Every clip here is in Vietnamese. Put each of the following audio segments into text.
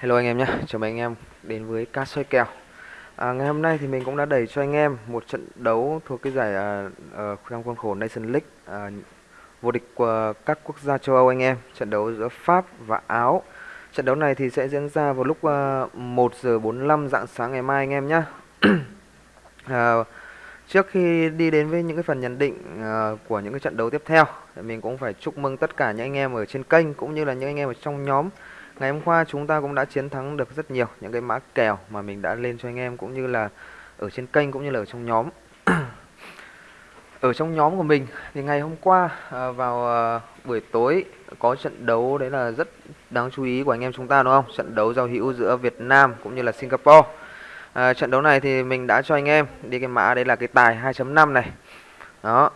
Hello anh em nhé, chào mừng anh em đến với ca soi kèo. À, Ngày hôm nay thì mình cũng đã đẩy cho anh em một trận đấu thuộc cái giải uh, uh, trong khuôn khổ Nation League uh, Vô địch của các quốc gia châu Âu anh em. Trận đấu giữa Pháp và Áo. Trận đấu này thì sẽ diễn ra vào lúc à, uh, 1 giờ 45 dạng sáng ngày mai anh em nhé. Uh, Trước khi đi đến với những cái phần nhận định uh, của những cái trận đấu tiếp theo Mình cũng phải chúc mừng tất cả những anh em ở trên kênh cũng như là những anh em ở trong nhóm. Ngày hôm qua chúng ta cũng đã chiến thắng được rất nhiều những cái mã kèo mà mình đã lên cho anh em cũng như là ở trên kênh cũng như là ở trong nhóm. ở trong nhóm của mình thì ngày hôm qua à, vào à, buổi tối có trận đấu đấy là rất đáng chú ý của anh em chúng ta đúng không? Trận đấu giao hữu giữa Việt Nam cũng như là Singapore. À, trận đấu này thì mình đã cho anh em đi cái mã đấy là cái tài 2.5 này. Đó,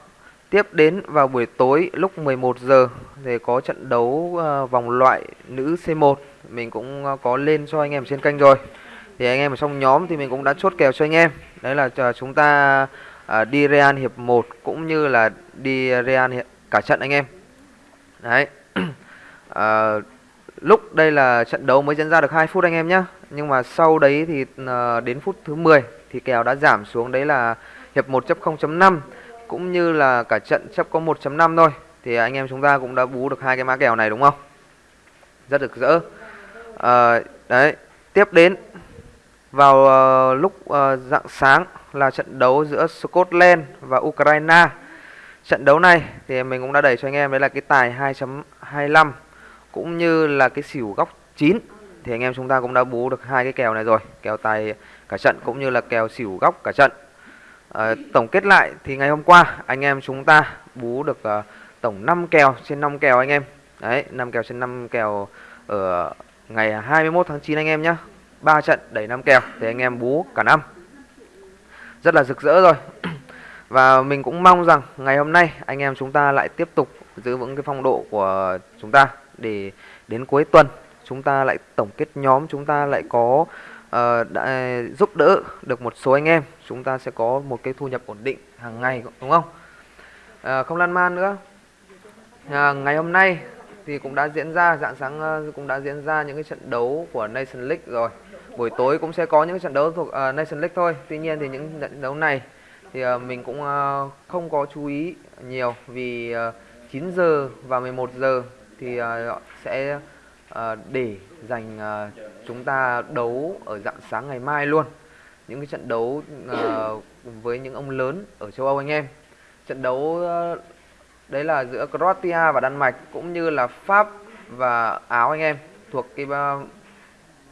Tiếp đến vào buổi tối lúc 11 giờ thì có trận đấu ờ, vòng loại nữ C1 mình cũng ờ, có lên cho anh em trên kênh rồi. Thì anh em ở trong nhóm thì mình cũng đã chốt kèo cho anh em. Đấy là ờ, chúng ta đi Real hiệp 1 cũng như là đi Real hiệp cả trận anh em. Đấy. à, lúc đây là trận đấu mới diễn ra được 2 phút anh em nhé Nhưng mà sau đấy thì đến phút thứ 10 thì kèo đã giảm xuống đấy là hiệp 1 chấp 0.5 cũng như là cả trận chấp có 1.5 thôi thì anh em chúng ta cũng đã bú được hai cái mã kèo này đúng không? Rất được rỡ. À, đấy tiếp đến vào uh, lúc uh, dạng sáng là trận đấu giữa Scotland và Ukraine. Trận đấu này thì mình cũng đã đẩy cho anh em đấy là cái tài 2.25 cũng như là cái xỉu góc 9 thì anh em chúng ta cũng đã bú được hai cái kèo này rồi kèo tài cả trận cũng như là kèo xỉu góc cả trận. À, tổng kết lại thì ngày hôm qua anh em chúng ta bú được uh, tổng 5 kèo trên 5 kèo anh em. Đấy, 5 kèo trên 5 kèo ở ngày 21 tháng 9 anh em nhé 3 trận đẩy 5 kèo thì anh em bú cả năm. Rất là rực rỡ rồi. Và mình cũng mong rằng ngày hôm nay anh em chúng ta lại tiếp tục giữ vững cái phong độ của chúng ta để đến cuối tuần chúng ta lại tổng kết nhóm chúng ta lại có uh, đã giúp đỡ được một số anh em chúng ta sẽ có một cái thu nhập ổn định hàng ngày đúng không? Uh, không lan man nữa. Uh, ngày hôm nay thì cũng đã diễn ra dạng sáng cũng đã diễn ra những cái trận đấu của Nation League rồi. Buổi tối cũng sẽ có những trận đấu thuộc uh, Nation League thôi. Tuy nhiên thì những trận đấu này thì uh, mình cũng uh, không có chú ý nhiều vì uh, 9 giờ và 11 giờ thì uh, sẽ uh, để dành uh, chúng ta đấu ở dạng sáng ngày mai luôn. Những cái trận đấu uh, với những ông lớn ở châu Âu anh em. Trận đấu uh, đấy là giữa Croatia và Đan Mạch cũng như là Pháp và Áo anh em thuộc cái uh,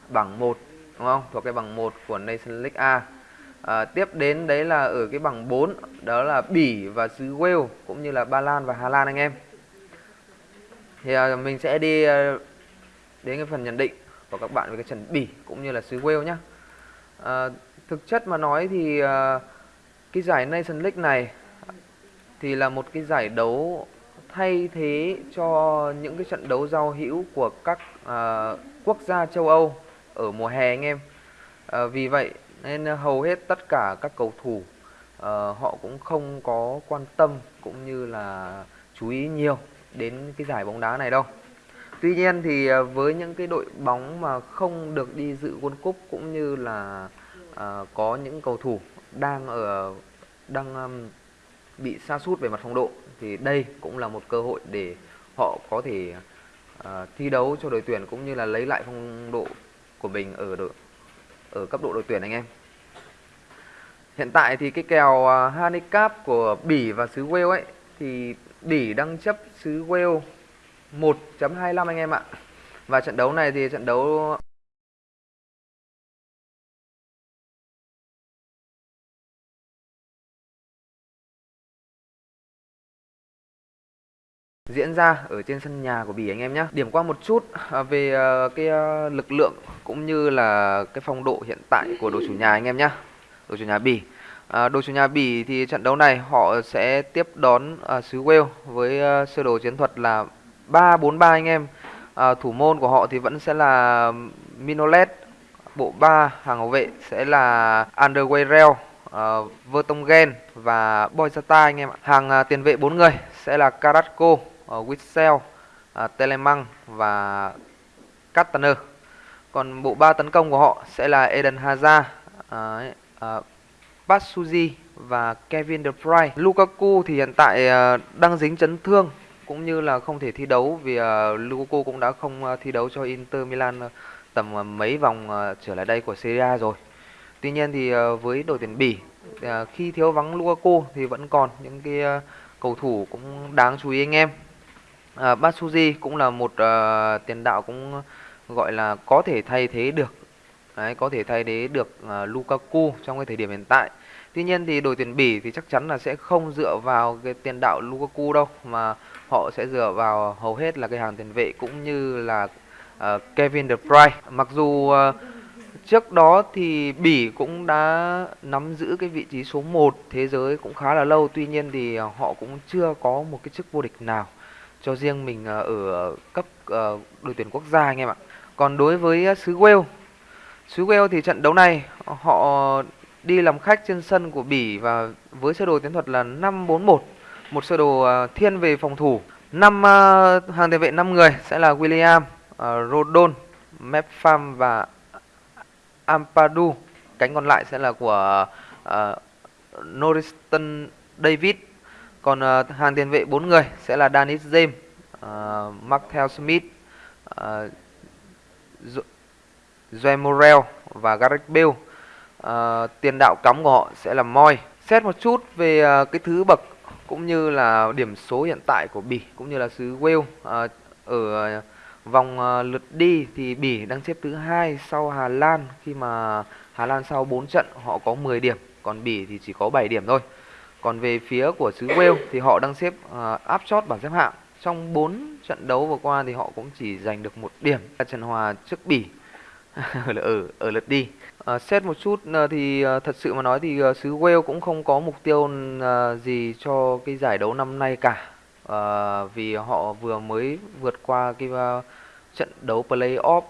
bảng 1 đúng không? Thuộc cái bảng 1 của Nation League A. À, tiếp đến đấy là ở cái bảng 4 đó là Bỉ và xứ Wales cũng như là Ba Lan và Hà Lan anh em. Thì uh, mình sẽ đi uh, đến cái phần nhận định của các bạn về cái trần Bỉ cũng như là xứ Wales nhé. À, ờ, thực chất mà nói thì à, cái giải Nation League này thì là một cái giải đấu thay thế cho những cái trận đấu giao hữu của các à, quốc gia châu Âu ở mùa hè anh em. À, vì vậy nên hầu hết tất cả các cầu thủ à, họ cũng không có quan tâm cũng như là chú ý nhiều đến cái giải bóng đá này đâu. Tuy nhiên thì à, với những cái đội bóng mà không được đi dự World Cup cũng như là à, có những cầu thủ đang ở đang um, bị sa sút về mặt phong độ thì đây cũng là một cơ hội để họ có thể uh, thi đấu cho đội tuyển cũng như là lấy lại phong độ của mình ở đội ở cấp độ đội tuyển anh em. Hiện tại thì cái kèo uh, handicap của Bỉ và xứ Wales ấy thì Bỉ đang chấp xứ Wales 1.25 anh em ạ. Và trận đấu này thì trận đấu diễn ra ở trên sân nhà của Bỉ anh em nhé. Điểm qua một chút à, về à, cái à, lực lượng cũng như là cái phong độ hiện tại của đội chủ nhà anh em nhé. Đội chủ nhà Bỉ. À, đội chủ nhà Bỉ thì trận đấu này họ sẽ tiếp đón à, xứ Wales với à, sơ đồ chiến thuật là 3-4-3 anh em. À, thủ môn của họ thì vẫn sẽ là Minolet, bộ 3 hàng hậu vệ sẽ là Underweireld, uh, à, Vertonghen và Boyzata anh em ạ. Hàng uh, tiền vệ bốn người sẽ là Carrasco, uh, Witsel, uh, Telemang và Cataner. Còn bộ ba tấn công của họ sẽ là Eden Hazard, uh, uh, Patsuji và Kevin De Bruyne. Lukaku thì hiện tại uh, đang dính chấn thương cũng như là không thể thi đấu vì à, uh, Lukaku cũng đã không uh, thi đấu cho Inter Milan à, tầm uh, mấy vòng uh, trở lại đây của Serie A rồi. Tuy nhiên thì uh, với đội tuyển Bỉ uh, khi thiếu vắng Lukaku thì vẫn còn những cái uh, cầu thủ cũng đáng chú ý anh em. Uh, Batsuji cũng là một uh, tiền đạo cũng gọi là có thể thay thế được Đấy, có thể thay thế được uh, Lukaku trong cái thời điểm hiện tại. Tuy nhiên thì đội tuyển Bỉ thì chắc chắn là sẽ không dựa vào cái tiền đạo Lukaku đâu mà họ sẽ dựa vào hầu hết là cái hàng tiền vệ cũng như là uh, Kevin De Bruyne. Mặc dù uh, trước đó thì Bỉ cũng đã nắm giữ cái vị trí số 1 thế giới cũng khá là lâu, tuy nhiên thì họ cũng chưa có một cái chức vô địch nào cho riêng mình ờ, ở cấp uh, đội tuyển quốc gia anh em ạ. Còn đối với xứ Wales, xứ Wales thì trận đấu này họ đi làm khách trên sân của Bỉ và với sơ đồ chiến thuật là 5-4-1, một sơ đồ à, thiên về phòng thủ. Năm à, hàng tiền vệ 5 người sẽ là William, à, Rodon, Mepham và Ampadu. Cánh còn lại sẽ là của uh, Norriston David. Còn uh, hàng tiền vệ 4 người sẽ là Dennis James, uh, Markel Smith, uh, Joe Morel và Gareth Bale. Uh, tiền đạo cắm của họ sẽ là Moy. Xét một chút về uh, cái thứ bậc cũng như là điểm số hiện tại của Bỉ cũng như là xứ Wales à, ở vòng à, lượt đi thì Bỉ đang xếp thứ hai sau Hà Lan khi mà Hà Lan sau 4 trận họ có 10 điểm, còn Bỉ thì chỉ có 7 điểm thôi. Còn về phía của xứ Wales thì họ đang xếp à, uh, áp chót bảng xếp hạng. Trong 4 trận đấu vừa qua thì họ cũng chỉ giành được một điểm là trận hòa trước Bỉ ở ở lượt đi. À, xét một chút ờ, thì ờ, thật sự mà nói thì xứ Wales cũng không có mục tiêu gì cho cái giải đấu năm nay cả. à, vì họ vừa mới vượt qua cái trận đấu play-off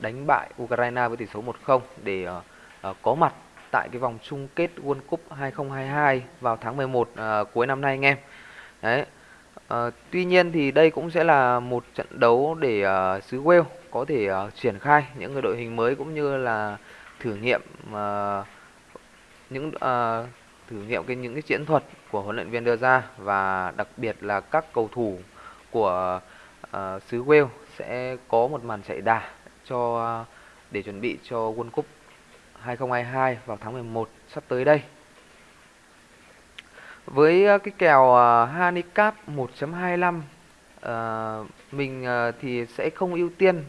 đánh bại Ukraine với tỷ số 1-0 để à, có mặt tại cái vòng chung kết World Cup 2022 vào tháng 11 à, cuối năm nay anh em. Đấy. À, tuy nhiên thì đây cũng sẽ là một trận đấu để à, xứ Wales có thể uh, triển khai những cái đội hình mới cũng như là thử nghiệm uh, những uh, thử nghiệm cái những cái chiến thuật của huấn luyện viên đưa ra và đặc biệt là các cầu thủ của uh, xứ Wales sẽ có một màn chạy đà cho uh, để chuẩn bị cho World Cup 2022 vào tháng 11 sắp tới đây. Với uh, cái kèo uh, handicap 1.25 uh, mình uh, thì sẽ không ưu tiên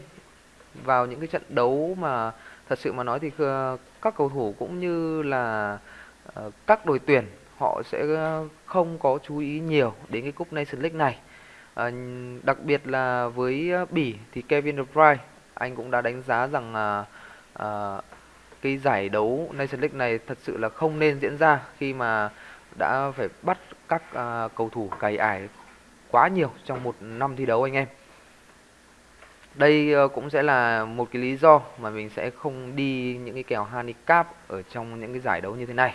vào những cái trận đấu mà thật sự mà nói thì ờ, các cầu thủ cũng như là ờ, các đội tuyển họ sẽ ờ, không có chú ý nhiều đến cái cúp Nations League này. Đặc biệt là với Bỉ thì Kevin De Bruyne, anh cũng đã đánh giá rằng cái giải đấu Nations League này thật sự là không nên diễn ra khi mà đã phải bắt các cầu thủ cày ải quá nhiều trong một năm thi đấu anh em. Đây ờ, cũng sẽ là một cái lý do mà mình sẽ không đi những cái kèo handicap ở trong những cái giải đấu như thế này.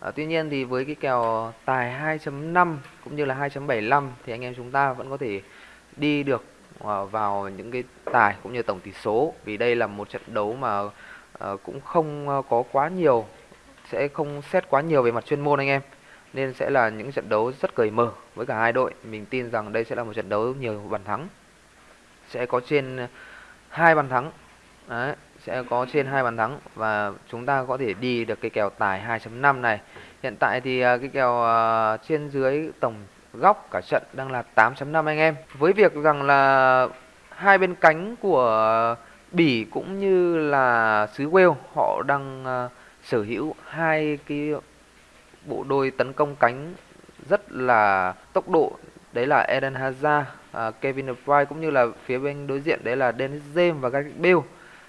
À, tuy nhiên thì với cái kèo tài 2.5 cũng như là 2.75 thì anh em chúng ta vẫn có thể đi được ờ, vào những cái tài cũng như tổng tỷ số. Vì đây là một trận đấu mà cũng không có quá nhiều sẽ không xét quá nhiều về mặt chuyên môn anh em. Nên sẽ là những trận đấu rất cởi mở với cả hai đội. Mình tin rằng đây sẽ là một trận đấu nhiều bàn thắng sẽ có trên ờ, hai bàn thắng. Đấy, sẽ có trên hai bàn thắng và chúng ta có thể đi được cái kèo tài 2.5 này. Hiện tại thì ờ, cái kèo ờ, trên dưới tổng góc cả trận đang là 8.5 anh em. Với việc rằng là hai bên cánh của Bỉ cũng như là xứ Wales họ đang sở hữu hai cái bộ đôi tấn công cánh rất là tốc độ đấy là Eden Hazard, à, Kevin De Bruyne cũng như là phía bên đối diện đấy là Dennis James và Gareth Bale.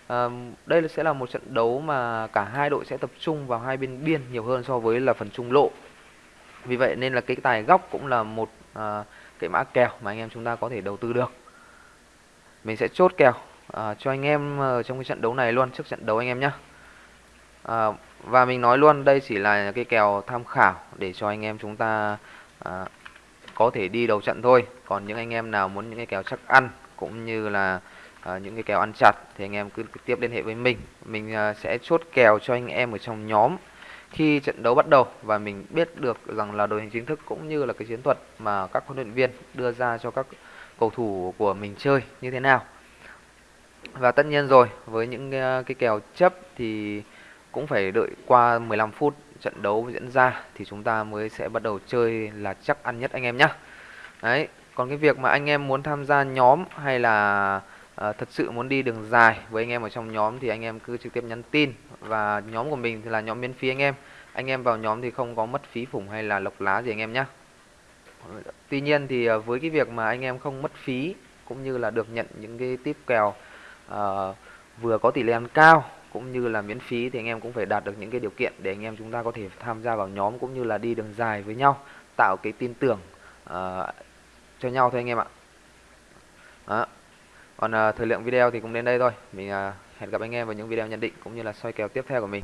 À, đây sẽ là một trận đấu mà cả hai đội sẽ tập trung vào hai bên biên nhiều hơn so với là phần trung lộ. Vì vậy nên là cái tài góc cũng là một à, cái mã kèo mà anh em chúng ta có thể đầu tư được. Mình sẽ chốt kèo à, cho anh em trong cái trận đấu này luôn trước trận đấu anh em nhé. À, và mình nói luôn đây chỉ là cái kèo tham khảo để cho anh em chúng ta à, có thể đi đầu trận thôi. Còn những anh em nào muốn những cái kèo chắc ăn cũng như là à, những cái kèo ăn chặt thì anh em cứ trực tiếp liên hệ với mình. Mình à, sẽ chốt kèo cho anh em ở trong nhóm khi trận đấu bắt đầu. Và mình biết được rằng là đội hình chính thức cũng như là cái chiến thuật mà các huấn luyện viên đưa ra cho các cầu thủ của mình chơi như thế nào. Và tất nhiên rồi với những à, cái kèo chấp thì cũng phải đợi qua 15 phút trận đấu diễn ra thì chúng ta mới sẽ bắt đầu chơi là chắc ăn nhất anh em nhé đấy còn cái việc mà anh em muốn tham gia nhóm hay là à, thật sự muốn đi đường dài với anh em ở trong nhóm thì anh em cứ trực tiếp nhắn tin và nhóm của mình thì là nhóm miễn phí anh em. Anh em vào nhóm thì không có mất phí phủng hay là lộc lá gì anh em nhé tuy nhiên thì ờ, với cái việc mà anh em không mất phí cũng như là được nhận những cái tip kèo uh, vừa có tỷ lệ ăn cao cũng như là miễn phí thì anh em cũng phải đạt được những cái điều kiện để anh em chúng ta có thể tham gia vào nhóm cũng như là đi đường dài với nhau tạo cái tin tưởng uh, cho nhau thôi anh em ạ. Đó. còn uh, thời lượng video thì cũng đến đây thôi. Mình uh, hẹn gặp anh em vào những video nhận định cũng như là soi kèo tiếp theo của mình.